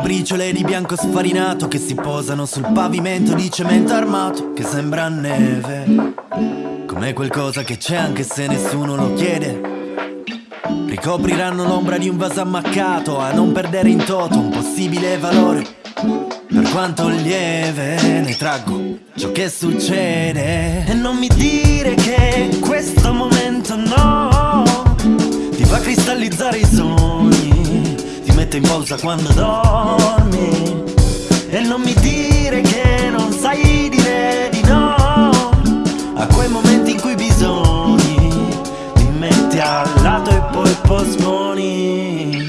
briciole di bianco sfarinato che si posano sul pavimento di cemento armato che sembra neve. Come qualcosa che c'è anche se nessuno lo chiede. Ricopriranno l'ombra di un vaso ammaccato a non perdere in toto un possibile valore. Per quanto lieve ne traggo ciò che succede. E non mi dire che questo momento no ti fa cristallizzare i mette in pausa quando dormi. E non mi dire che non sai dire di no a quei momenti in cui bisogni, ti metti al lato e poi posponi.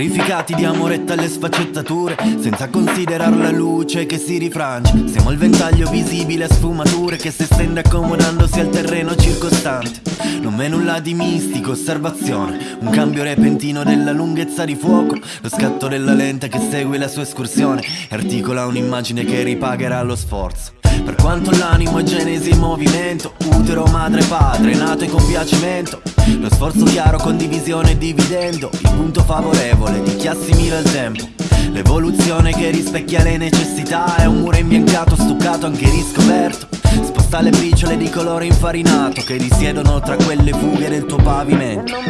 Vetrificati di amoretta alle sfaccettature Senza considerare la luce che si rifrange. Siamo il ventaglio visibile a sfumature Che si estende accomodandosi al terreno circostante. Non m'è nulla di mistico, osservazione. Un cambio repentino della lunghezza di fuoco Lo scatto della lente che segue la sua escursione Articola un'immagine che ripagherà lo sforzo. Per quanto l'animo è genesi in movimento Utero, madre, padre, nato e compiacimento Lo sforzo chiaro, condivisione e dividendo. Il punto favorevole di chi assimila il tempo. L'evoluzione che rispecchia le necessità. È un muro imbiancato, stuccato, anche riscoperto. Sposta le briciole di colore infarinato Che risiedono tra quelle fughe del tuo pavimento